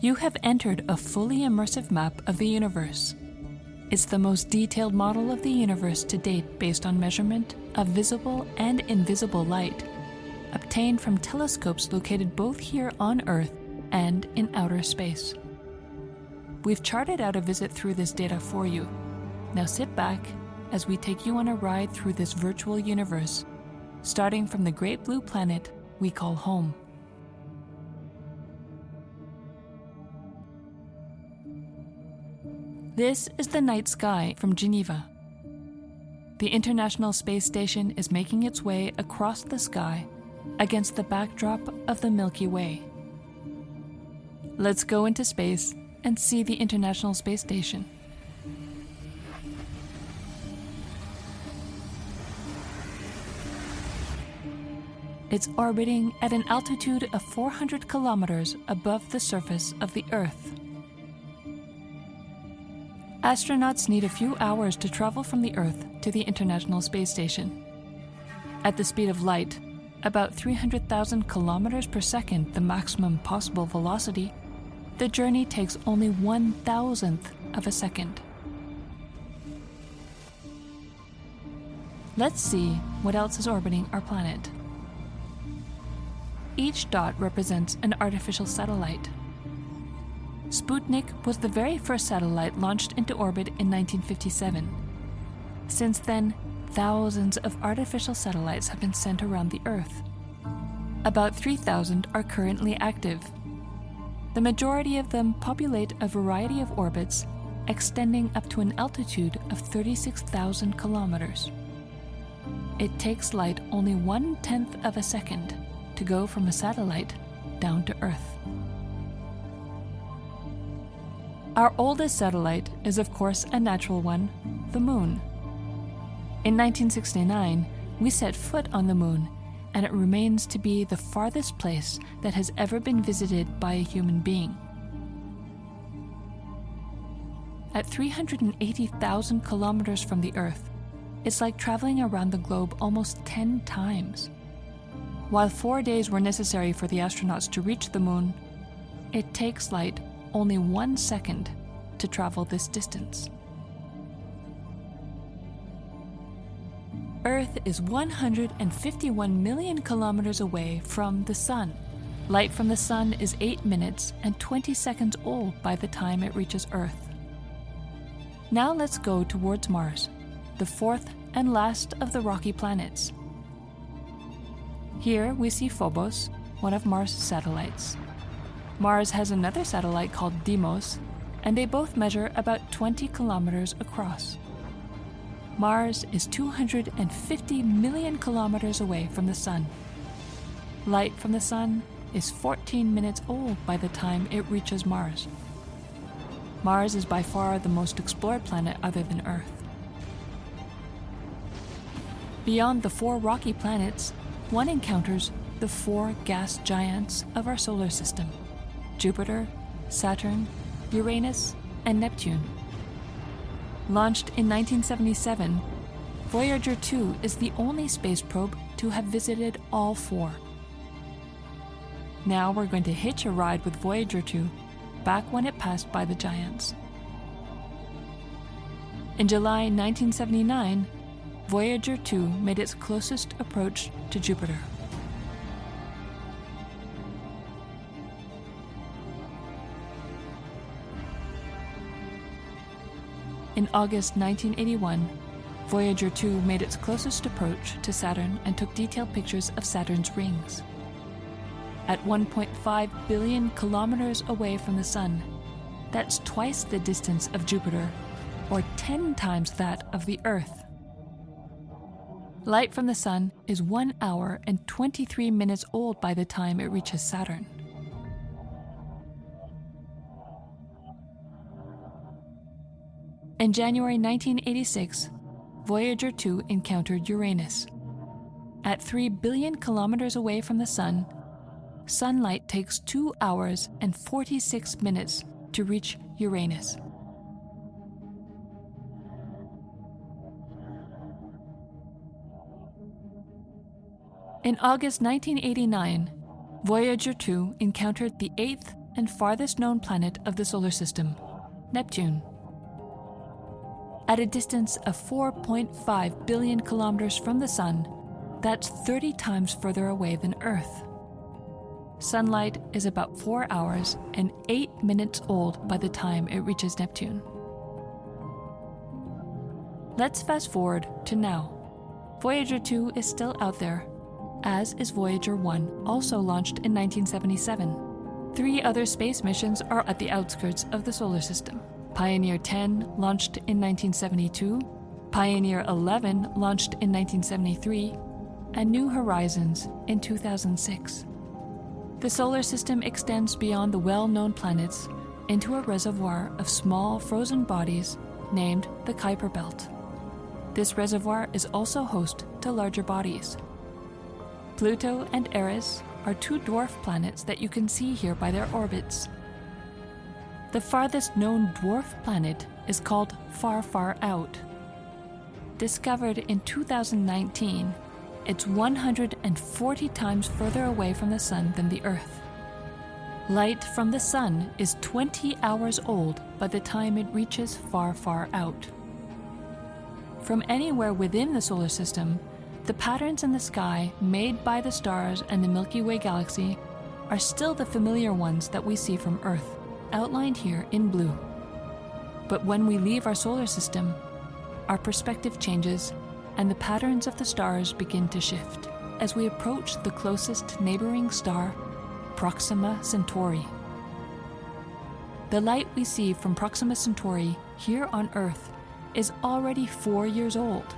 You have entered a fully immersive map of the universe. It's the most detailed model of the universe to date based on measurement of visible and invisible light, obtained from telescopes located both here on Earth and in outer space. We've charted out a visit through this data for you. Now sit back as we take you on a ride through this virtual universe, starting from the great blue planet we call home. This is the night sky from Geneva. The International Space Station is making its way across the sky against the backdrop of the Milky Way. Let's go into space and see the International Space Station. It's orbiting at an altitude of 400 kilometers above the surface of the Earth. Astronauts need a few hours to travel from the Earth to the International Space Station. At the speed of light, about 300,000 kilometers per second, the maximum possible velocity, the journey takes only one thousandth of a second. Let's see what else is orbiting our planet. Each dot represents an artificial satellite. Sputnik was the very first satellite launched into orbit in 1957. Since then, thousands of artificial satellites have been sent around the Earth. About 3,000 are currently active. The majority of them populate a variety of orbits extending up to an altitude of 36,000 kilometers. It takes light only one tenth of a second to go from a satellite down to Earth. Our oldest satellite is, of course, a natural one the Moon. In 1969, we set foot on the Moon, and it remains to be the farthest place that has ever been visited by a human being. At 380,000 kilometers from the Earth, it's like traveling around the globe almost 10 times. While four days were necessary for the astronauts to reach the Moon, it takes light only one second to travel this distance. Earth is 151 million kilometers away from the Sun. Light from the Sun is 8 minutes and 20 seconds old by the time it reaches Earth. Now let's go towards Mars, the fourth and last of the rocky planets. Here we see Phobos, one of Mars' satellites. Mars has another satellite called Deimos, and they both measure about 20 kilometers across. Mars is 250 million kilometers away from the Sun. Light from the Sun is 14 minutes old by the time it reaches Mars. Mars is by far the most explored planet other than Earth. Beyond the four rocky planets, one encounters the four gas giants of our solar system. Jupiter, Saturn, Uranus, and Neptune. Launched in 1977, Voyager 2 is the only space probe to have visited all four. Now we're going to hitch a ride with Voyager 2 back when it passed by the giants. In July 1979, Voyager 2 made its closest approach to Jupiter. In August 1981, Voyager 2 made its closest approach to Saturn and took detailed pictures of Saturn's rings. At 1.5 billion kilometers away from the Sun, that's twice the distance of Jupiter, or 10 times that of the Earth. Light from the Sun is 1 hour and 23 minutes old by the time it reaches Saturn. In January 1986, Voyager 2 encountered Uranus. At 3 billion kilometers away from the Sun, sunlight takes 2 hours and 46 minutes to reach Uranus. In August 1989, Voyager 2 encountered the eighth and farthest known planet of the solar system, Neptune. At a distance of 4.5 billion kilometers from the Sun, that's 30 times further away than Earth. Sunlight is about 4 hours and 8 minutes old by the time it reaches Neptune. Let's fast forward to now. Voyager 2 is still out there, as is Voyager 1, also launched in 1977. Three other space missions are at the outskirts of the solar system. Pioneer 10, launched in 1972, Pioneer 11, launched in 1973, and New Horizons in 2006. The solar system extends beyond the well known planets into a reservoir of small frozen bodies named the Kuiper Belt. This reservoir is also host to larger bodies. Pluto and Eris are two dwarf planets that you can see here by their orbits. The farthest known dwarf planet is called Far Far Out. Discovered in 2019, it's 140 times further away from the Sun than the Earth. Light from the Sun is 20 hours old by the time it reaches far, far out. From anywhere within the solar system, the patterns in the sky made by the stars and the Milky Way galaxy are still the familiar ones that we see from Earth, outlined here in blue. But when we leave our solar system, our perspective changes and the patterns of the stars begin to shift as we approach the closest neighboring star, Proxima Centauri. The light we see from Proxima Centauri here on Earth is already four years old.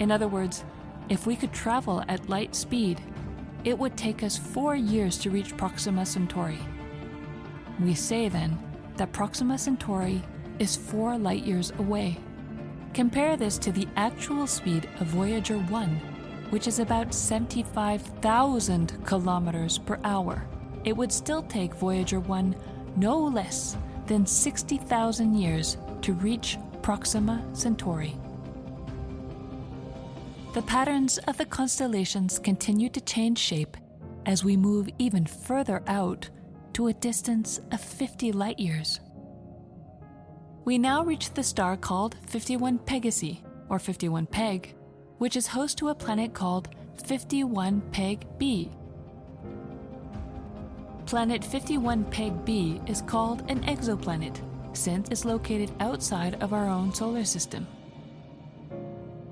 In other words, if we could travel at light speed, it would take us four years to reach Proxima Centauri. We say then that Proxima Centauri is four light years away. Compare this to the actual speed of Voyager 1, which is about 75,000 kilometers per hour. It would still take Voyager 1 no less than 60,000 years to reach Proxima Centauri. The patterns of the constellations continue to change shape as we move even further out to a distance of 50 light years. We now reach the star called 51 Pegasi, or 51 Peg, which is host to a planet called 51 Peg b. Planet 51 Peg b is called an exoplanet since it's located outside of our own solar system.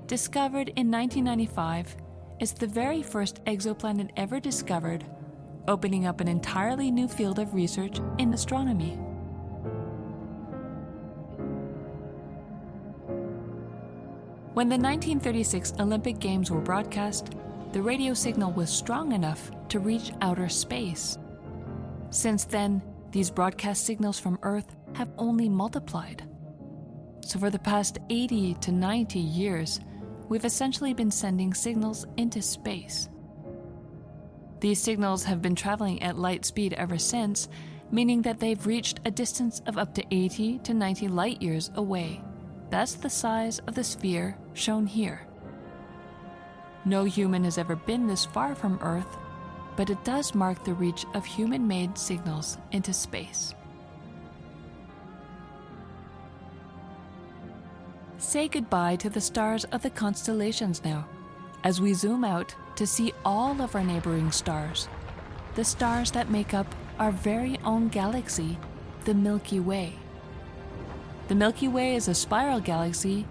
Discovered in 1995, it's the very first exoplanet ever discovered, opening up an entirely new field of research in astronomy. When the 1936 Olympic Games were broadcast, the radio signal was strong enough to reach outer space. Since then, these broadcast signals from Earth have only multiplied. So, for the past 80 to 90 years, we've essentially been sending signals into space. These signals have been traveling at light speed ever since, meaning that they've reached a distance of up to 80 to 90 light years away. That's the size of the sphere shown here. No human has ever been this far from Earth, but it does mark the reach of human made signals into space. Say goodbye to the stars of the constellations now, as we zoom out to see all of our neighboring stars, the stars that make up our very own galaxy, the Milky Way. The Milky Way is a spiral galaxy,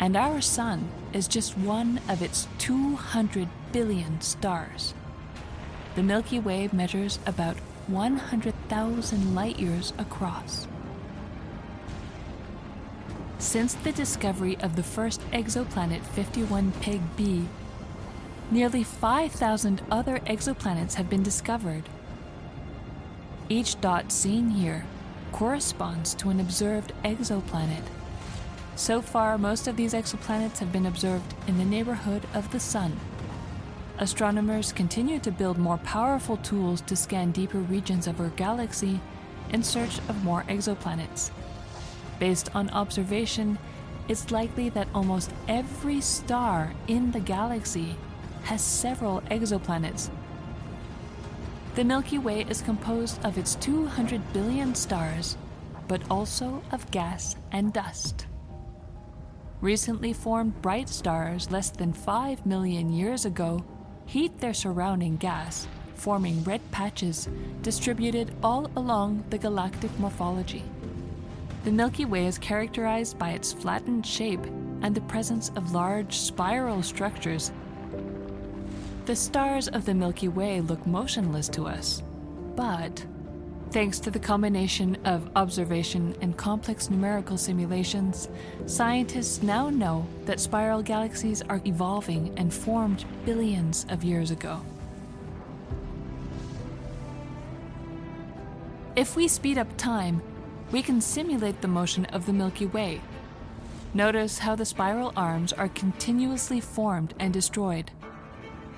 and our Sun is just one of its 200 billion stars. The Milky Way measures about 100,000 light years across. Since the discovery of the first exoplanet 51 Peg b, nearly 5,000 other exoplanets have been discovered. Each dot seen here corresponds to an observed exoplanet. So far, most of these exoplanets have been observed in the neighborhood of the Sun. Astronomers continue to build more powerful tools to scan deeper regions of our galaxy in search of more exoplanets. Based on observation, it's likely that almost every star in the galaxy has several exoplanets. The Milky Way is composed of its 200 billion stars, but also of gas and dust. Recently formed bright stars less than 5 million years ago heat their surrounding gas, forming red patches distributed all along the galactic morphology. The Milky Way is characterized by its flattened shape and the presence of large spiral structures. The stars of the Milky Way look motionless to us, but thanks to the combination of observation and complex numerical simulations, scientists now know that spiral galaxies are evolving and formed billions of years ago. If we speed up time, we can simulate the motion of the Milky Way. Notice how the spiral arms are continuously formed and destroyed.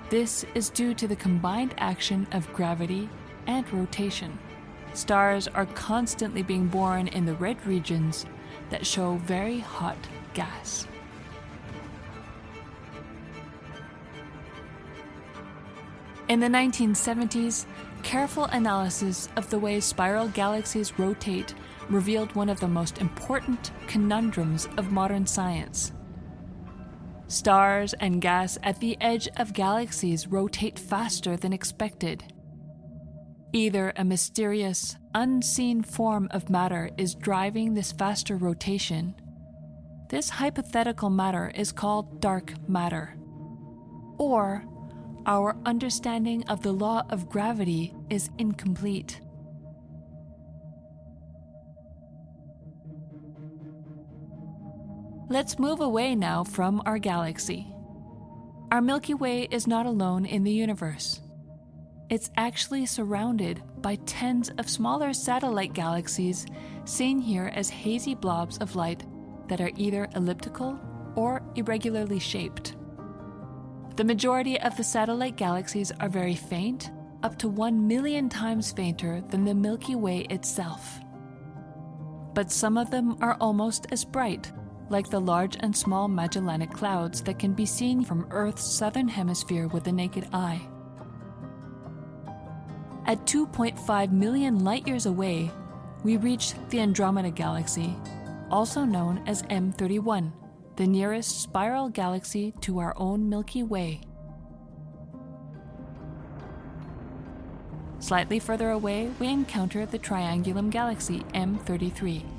This is due to the combined action of gravity and rotation. Stars are constantly being born in the red regions that show very hot gas. In the 1970s, careful analysis of the way spiral galaxies rotate revealed one of the most important conundrums of modern science. Stars and gas at the edge of galaxies rotate faster than expected. Either a mysterious, unseen form of matter is driving this faster rotation. This hypothetical matter is called dark matter. Or our understanding of the law of gravity is incomplete. Let's move away now from our galaxy. Our Milky Way is not alone in the universe. It's actually surrounded by tens of smaller satellite galaxies, seen here as hazy blobs of light that are either elliptical or irregularly shaped. The majority of the satellite galaxies are very faint, up to 1 million times fainter than the Milky Way itself. But some of them are almost as bright, like the large and small Magellanic Clouds that can be seen from Earth's southern hemisphere with the naked eye. At 2.5 million light years away, we reach the Andromeda Galaxy, also known as M31, the nearest spiral galaxy to our own Milky Way. Slightly further away, we encounter the Triangulum Galaxy M33.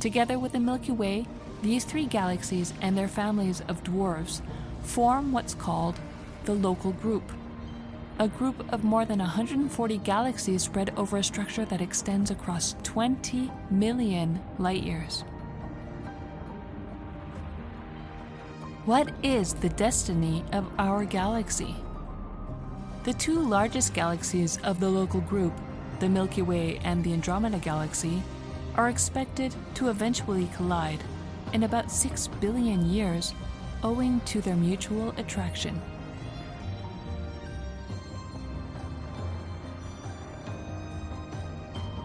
Together with the Milky Way, these three galaxies and their families of dwarfs form what's called the local group, a group of more than 140 galaxies spread over a structure that extends across 20 million light years. What is the destiny of our galaxy? The two largest galaxies of the local group, the Milky Way and the Andromeda Galaxy, are expected to eventually collide in about 6 billion years owing to their mutual attraction.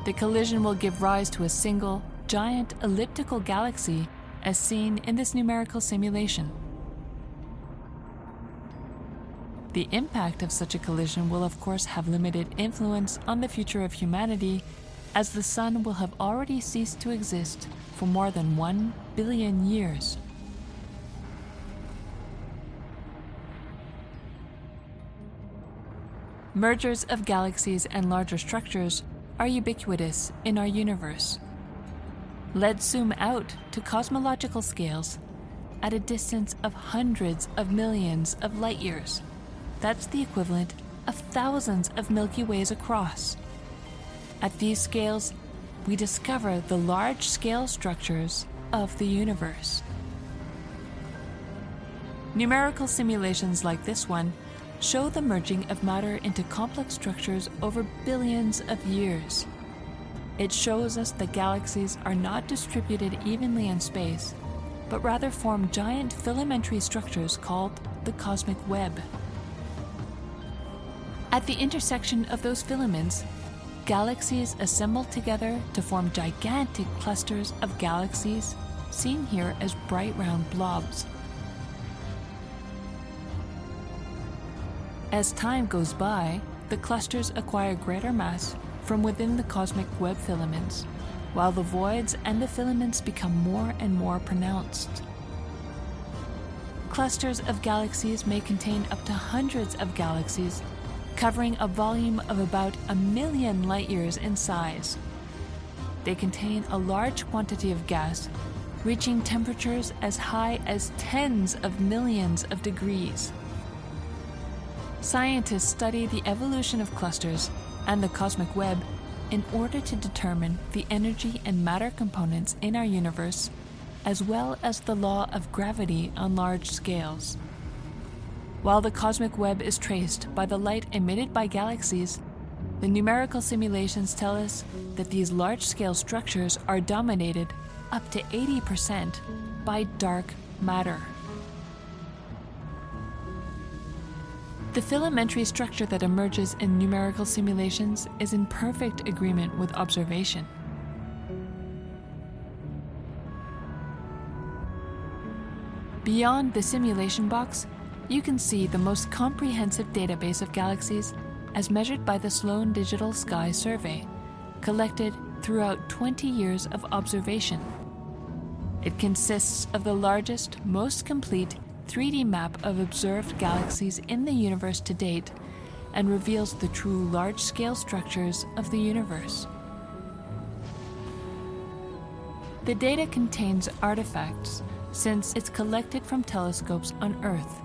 The collision will give rise to a single, giant elliptical galaxy as seen in this numerical simulation. The impact of such a collision will of course have limited influence on the future of humanity as the Sun will have already ceased to exist for more than one billion years. Mergers of galaxies and larger structures are ubiquitous in our universe. Let's zoom out to cosmological scales at a distance of hundreds of millions of light years. That's the equivalent of thousands of Milky Ways across. At these scales, we discover the large scale structures of the universe. Numerical simulations like this one show the merging of matter into complex structures over billions of years. It shows us that galaxies are not distributed evenly in space, but rather form giant filamentary structures called the cosmic web. At the intersection of those filaments, galaxies assemble together to form gigantic clusters of galaxies, seen here as bright round blobs. As time goes by, the clusters acquire greater mass from within the cosmic web filaments, while the voids and the filaments become more and more pronounced. Clusters of galaxies may contain up to hundreds of galaxies, covering a volume of about a million light years in size. They contain a large quantity of gas, reaching temperatures as high as tens of millions of degrees. Scientists study the evolution of clusters and the cosmic web in order to determine the energy and matter components in our universe, as well as the law of gravity on large scales. While the cosmic web is traced by the light emitted by galaxies, the numerical simulations tell us that these large scale structures are dominated up to 80% by dark matter. The filamentary structure that emerges in numerical simulations is in perfect agreement with observation. Beyond the simulation box, you can see the most comprehensive database of galaxies as measured by the Sloan Digital Sky Survey, collected throughout 20 years of observation. It consists of the largest, most complete 3D map of observed galaxies in the universe to date and reveals the true large-scale structures of the universe. The data contains artifacts since it's collected from telescopes on Earth.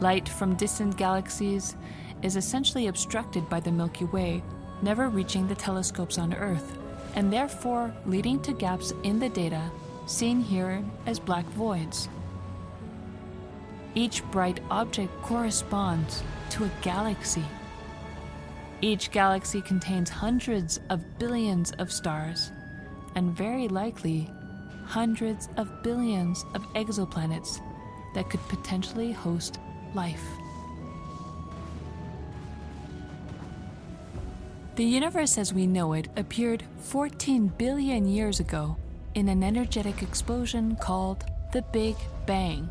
Light from distant galaxies is essentially obstructed by the Milky Way, never reaching the telescopes on Earth, and therefore leading to gaps in the data seen here as black voids. Each bright object corresponds to a galaxy. Each galaxy contains hundreds of billions of stars, and very likely hundreds of billions of exoplanets that could potentially host life. The universe as we know it appeared 14 billion years ago in an energetic explosion called the Big Bang.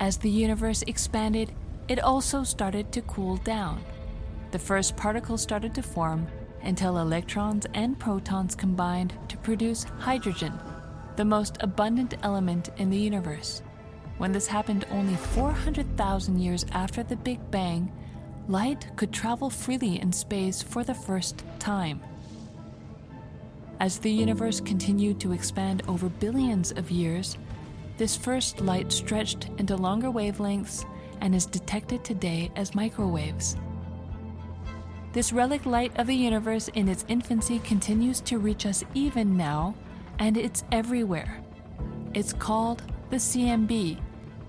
As the universe expanded, it also started to cool down. The first particles started to form until electrons and protons combined to produce hydrogen, the most abundant element in the universe. When this happened only 400,000 years after the Big Bang, light could travel freely in space for the first time. As the universe continued to expand over billions of years, this first light stretched into longer wavelengths and is detected today as microwaves. This relic light of the universe in its infancy continues to reach us even now, and it's everywhere. It's called the CMB,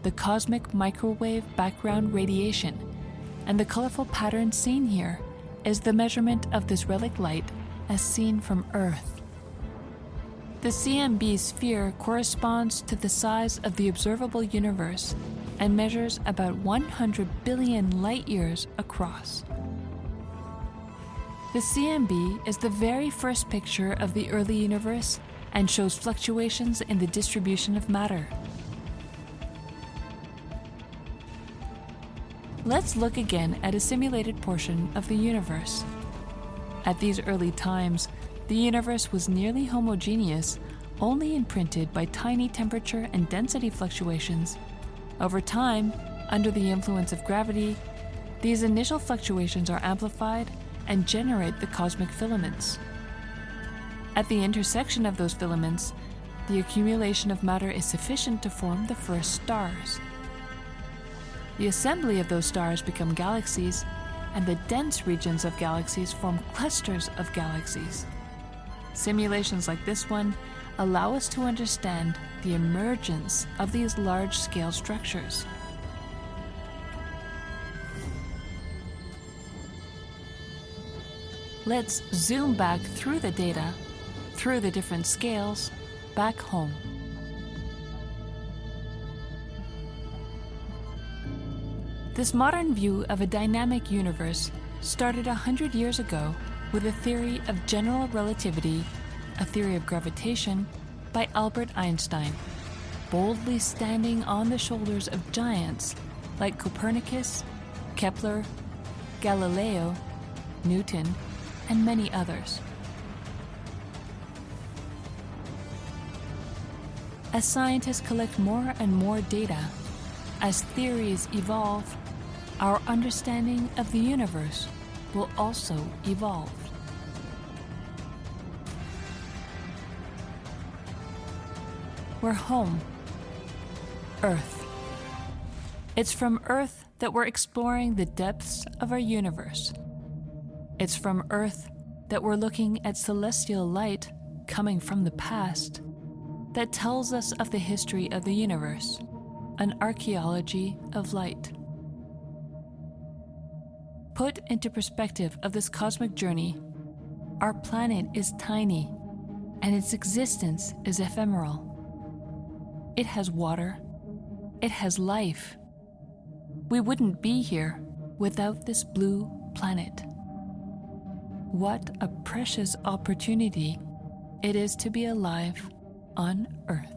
the Cosmic Microwave Background Radiation, and the colorful pattern seen here is the measurement of this relic light as seen from Earth. The CMB sphere corresponds to the size of the observable universe and measures about 100 billion light years across. The CMB is the very first picture of the early universe and shows fluctuations in the distribution of matter. Let's look again at a simulated portion of the universe. At these early times, the universe was nearly homogeneous, only imprinted by tiny temperature and density fluctuations. Over time, under the influence of gravity, these initial fluctuations are amplified and generate the cosmic filaments. At the intersection of those filaments, the accumulation of matter is sufficient to form the first stars. The assembly of those stars become galaxies, and the dense regions of galaxies form clusters of galaxies. Simulations like this one allow us to understand the emergence of these large-scale structures. Let's zoom back through the data, through the different scales, back home. This modern view of a dynamic universe started a hundred years ago with a theory of general relativity, a theory of gravitation, by Albert Einstein, boldly standing on the shoulders of giants like Copernicus, Kepler, Galileo, Newton, and many others. As scientists collect more and more data, as theories evolve, our understanding of the universe will also evolve. We're home, Earth. It's from Earth that we're exploring the depths of our universe. It's from Earth that we're looking at celestial light coming from the past that tells us of the history of the universe, an archaeology of light. Put into perspective of this cosmic journey, our planet is tiny and its existence is ephemeral. It has water, it has life. We wouldn't be here without this blue planet. What a precious opportunity it is to be alive on Earth.